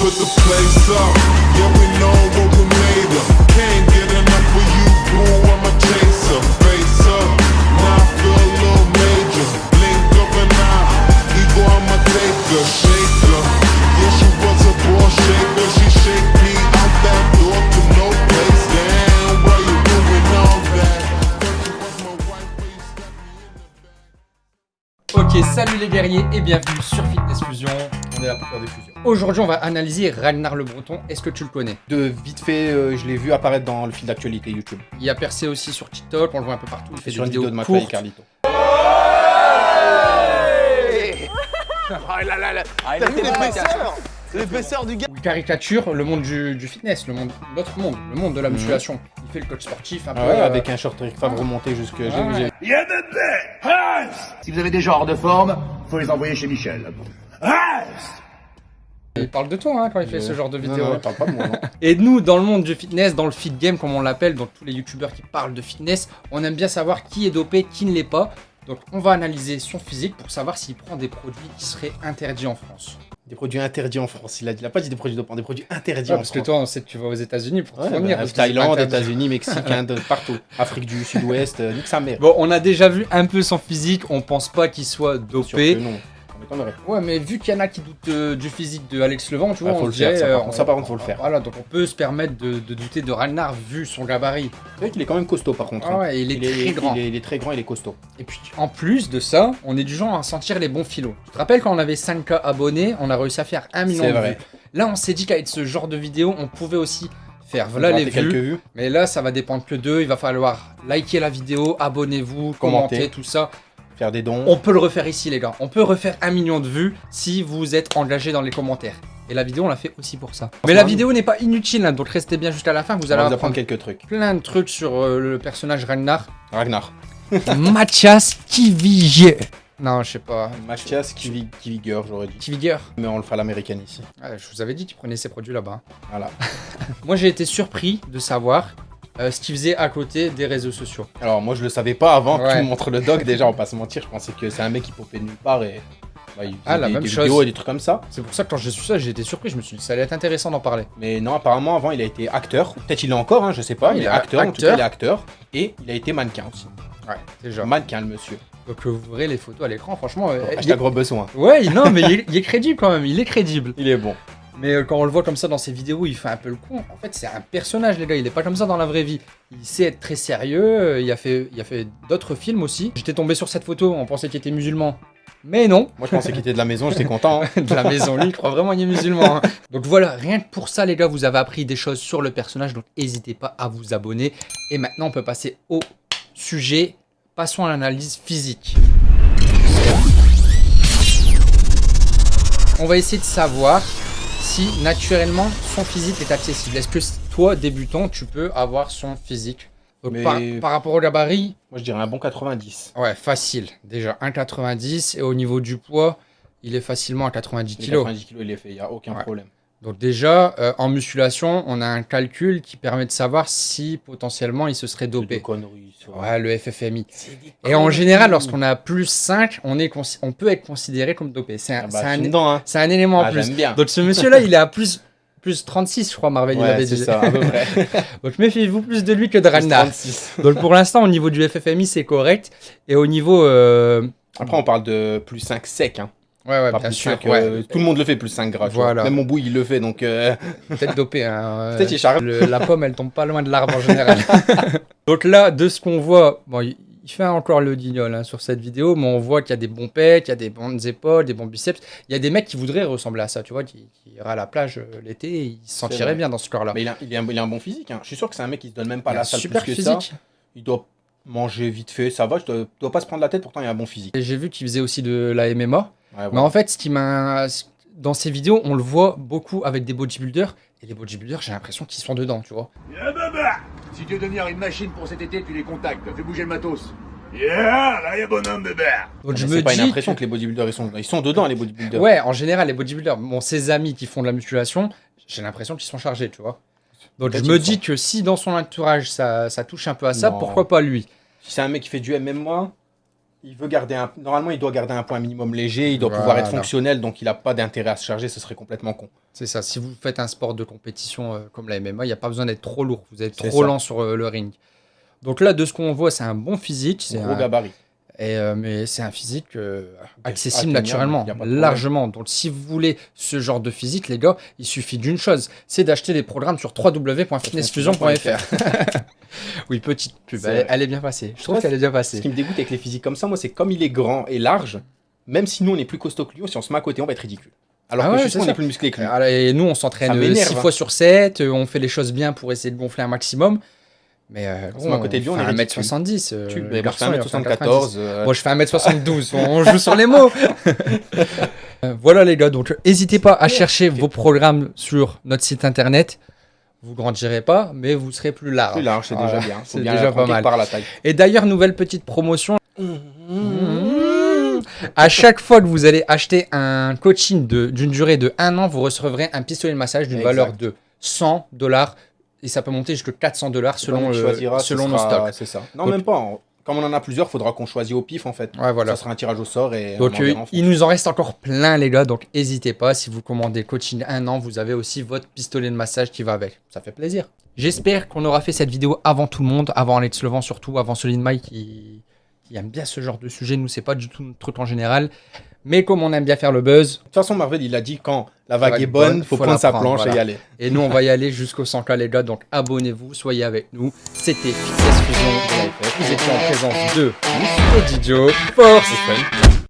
put the place up. Yeah, we know what we made of. Can't Ok, salut les guerriers et bienvenue sur Fitness Fusion. On est là pour faire des fusions. Aujourd'hui, on va analyser Ragnar le Breton. Est-ce que tu le connais? De vite fait, euh, je l'ai vu apparaître dans le fil d'actualité YouTube. Il a percé aussi sur TikTok, on le voit un peu partout. Il fait sur des une vidéo vidéos de et courtes. Carlito. L'épaisseur du gars Il caricature le monde du, du fitness, le monde, l'autre monde, le monde de la musculation. Il fait le coach sportif un peu. Ah ouais, euh, avec un short Rick Favre remonté jusque. Ah Si vous avez des gens hors de forme, faut les envoyer chez Michel. Il parle de toi hein, quand il fait ce genre de vidéo. non, il parle pas de moi, non. Et nous, dans le monde du fitness, dans le fit game, comme on l'appelle, dans tous les youtubeurs qui parlent de fitness, on aime bien savoir qui est dopé, qui ne l'est pas. Donc, on va analyser son physique pour savoir s'il prend des produits qui seraient interdits en France. Des produits interdits en France. Il a, il a pas dit des produits dopants, des produits interdits en parce France. que toi, on sait que tu vas aux États-Unis pour te Ouais, fournir. bah, parce Thaïlande. États-Unis, Mexique, Inde, partout. Afrique du Sud-Ouest, euh, nique sa mère. Bon, on a déjà vu un peu son physique, on pense pas qu'il soit dopé. On. Ouais, mais vu qu'il y en a qui doutent euh, du physique de Alex Levent, tu vois, Ah, faut on le se faire, dirait, ça, par euh, contre, on- ça, par contre, faut le faire. Voilà, donc on peut se permettre de, de douter de Ragnar vu son gabarit. C'est vrai qu'il est quand même costaud par contre. Ah hein. ouais, il est très grand. Il est, il est très grand, il est costaud. Et puis en plus de ça, on est du genre à sentir les bons filos. Tu te rappelles quand on avait 5K abonnés, on a réussi à faire 1 million C'est de vrai. vues. Là, on s'est dit qu'avec ce genre de vidéo, on pouvait aussi faire voilà les quelques vues. vues. Mais là, ça va dépendre que d'eux. Il va falloir liker la vidéo, abonnez-vous, commenter, Commenter. tout ça. Faire des dons. On peut le refaire ici, les gars. On peut refaire un million de vues si vous êtes engagés dans les commentaires. Et la vidéo, on l'a fait aussi pour ça. Mais la vidéo n'est pas inutile, hein, donc restez bien jusqu'à la fin. Vous On allez va vous apprendre apprendre quelques trucs. plein de trucs sur euh, le personnage Ragnar. Ragnar. Mathias Kivigier. Non, je sais pas. Mathias Kivi- Kiviger, j'aurais dit. Kiviger. Mais on le fera à l'américaine ici. Je vous avais dit qu'il prenait ces produits là-bas. Voilà. Moi, j'ai été surpris de savoir euh, ce qu'il faisait à côté des réseaux sociaux. Alors moi je le savais pas avant que Ouais. tu me montres le doc déjà, on va pas se mentir, je pensais que c'est un mec qui popait de nulle part et bah, il Ah, la des, même des chose. vidéos et des trucs comme ça. C'est pour ça que quand j'ai su ça, j'ai été surpris. Je me suis dit, ça allait être intéressant d'en parler. Mais non, apparemment avant il a été acteur, peut-être il est encore, hein, je sais pas, il il est acteur, en tout cas il est acteur, et il a été mannequin aussi. Ouais, déjà. Mannequin le monsieur. Donc, euh, vous verrez les photos à l'écran, franchement. euh, il Hashtag est- gros besoin. Ouais, non, mais il est crédible quand même. Il est crédible. Il est bon. Mais euh, quand on le voit comme ça dans ses vidéos, il fait un peu le con. En fait, c'est un personnage, les gars. Il est pas comme ça dans la vraie vie. Il sait être très sérieux. euh, Il a fait, il a fait d'autres films aussi. J'étais tombé sur cette photo. On pensait qu'il était musulman. Mais non. Moi je pensais qu'il était de la maison, j'étais content. hein. de la maison. Lui, il croit vraiment qu'il est musulman. hein. Donc voilà, rien que pour ça, les gars, vous avez appris des choses sur le personnage. Donc n'hésitez pas à vous abonner. Et maintenant, on peut passer au sujet. Passons à l'analyse physique. On va essayer de savoir si naturellement son physique est accessible. Est-ce que toi, débutant, tu peux avoir son physique? Donc, Mais- par, par rapport au gabarit, Moi je dirais un bon 90. ouais, facile. Déjà 1,90 et au niveau du poids, il est facilement à 90 Les kg. 90 kilos il est fait, il y a aucun Ouais. problème. Donc déjà, euh, en musculation, on a un calcul qui permet de savoir si potentiellement il se serait C'est des dopé. conneries. ça. Ouais, le FFMI. Et en général, lorsqu'on a plus 5, on, est on peut être considéré comme dopé. C'est un, Ah bah, un- hein. un élément en Ah, plus. bien. Donc ce monsieur-là, il est à plus, plus 36, je crois, Marvel, il Ouais, avait dit. ça, à peu près. Donc méfiez-vous plus de lui que de Ragnar. 36. Donc pour l'instant, au niveau du FFMI, c'est correct. Et au niveau... euh, Après on parle de plus 5 sec, hein. Ouais, ouais, Pas bien plus sûr. 5, ouais. euh, tout le monde le fait plus 5 gras. vois. Voilà. Même mon bout il le fait donc. euh, Peut-être dopé. Hein. Peut-être il. Le- la pomme, elle tombe pas loin de l'arbre en général. Donc là, de ce qu'on voit, bon, il fait encore le guignol hein, sur cette vidéo, mais on voit qu'il y a des bons pecs, il y a des bonnes épaules, des bons biceps. Il y a des mecs qui voudraient ressembler à ça, tu vois, qui, qui iraient à la plage euh, l'été, et ils se sentiraient bien dans ce corps-là. Mais il a, il, a un, il a un bon physique. Hein. Je suis sûr que c'est un mec qui se donne même pas la salle super plus que ça. physique. Il doit manger vite fait, ça va. Je dois, dois pas se prendre la tête, pourtant il a un bon physique. Et j'ai vu qu'il faisait aussi de la MMA. Ouais, Mais en fait, ce qui m'a. Dans ces vidéos, on le voit beaucoup avec des bodybuilders. Et les bodybuilders, j'ai l'impression qu'ils sont dedans, tu vois. Si tu veux devenir une machine pour cet été, tu les contactes. Fais bouger le matos. Yeah, là y a bonhomme bébé. Donc je c'est me pas dis. une impression que... les bodybuilders ils sont, ils sont dedans les bodybuilders. Ouais, en général, les bodybuilders, bon, ses amis qui font de la musculation, j'ai l'impression qu'ils sont chargés, tu vois. Donc je me dis sont. que si dans son entourage ça, ça touche un peu à ça, Non. pourquoi pas lui? Si c'est un mec qui fait du MMA, il veut garder un. Normalement, il doit garder un point minimum léger, il doit pouvoir être fonctionnel, donc il n'a pas d'intérêt à se charger, ce serait complètement con. C'est ça. Si vous faites un sport de compétition euh, comme la MMA, il n'y a pas besoin d'être trop lourd. Vous êtes trop ça. lent sur euh, le ring. Donc là, de ce qu'on voit, c'est un bon physique. C'est Gros un- gabarit. Et, euh, mais c'est un physique euh, accessible naturellement, largement. Donc si vous voulez ce genre de physique, les gars, il suffit d'une chose, c'est d'acheter des programmes sur www.fitnessfusion.fr. oui, petite pub, elle, est bien passée. Je trouve qu'elle est bien Ce passée. qui me dégoûte avec les physiques comme ça, moi, c'est comme il est grand et large, même si nous on est plus costaud que lui, si on se met à côté, on va être ridicule. Alors Ah que ouais, on est plus musclé que lui. Alors, et nous, on s'entraîne m'énerve, 6 hein. fois sur 7, on fait les choses bien pour essayer de gonfler un maximum. Mais euh, met à côté de lui, on est ridicule. 1m70. euh, Tu, mais moi, je fais il va faire 1m74. euh, Moi, je fais 1m72. on joue sur les mots. Euh, voilà, les gars. Donc, n'hésitez pas à chercher vos programmes sur notre site internet. Vous grandirez pas, mais vous serez plus large. plus large, c'est déjà bien. C'est déjà pas mal. part la taille. Et d'ailleurs, nouvelle petite promotion. À chaque fois que vous allez acheter un coaching d'une durée de 1 an, vous recevrez un pistolet de massage d'une valeur de 100 dollars. Et ça peut monter jusqu'à 400 dollars selon, Celui qui le- choisira, selon nos stocks. C'est ça. Non, Donc- même pas. en- Comme on en a plusieurs, faudra qu'on choisisse au pif en fait. Ouais, voilà. Ça sera un tirage au sort et Donc, en euh, il nous en reste encore plein, les gars. Donc, n'hésitez pas. Si vous commandez coaching un an, vous avez aussi votre pistolet de massage qui va avec. Ça fait plaisir. J'espère qu'on aura fait cette vidéo avant tout le monde, avant Alex Levent surtout, avant Solid Mike qui, qui aime bien ce genre de sujet. Nous, c'est pas du tout notre truc en général. Mais comme on aime bien faire le buzz, De toute façon, Marvel, il a dit quand la vague vague est bonne, bonne, faut, faut prendre sa prendre, planche voilà. et y aller. et nous, on va y aller jusqu'au 100K, les gars. Donc, abonnez-vous, soyez avec nous. C'était Fitness Fusion. Vous étiez en présence de et Didio. Force fun.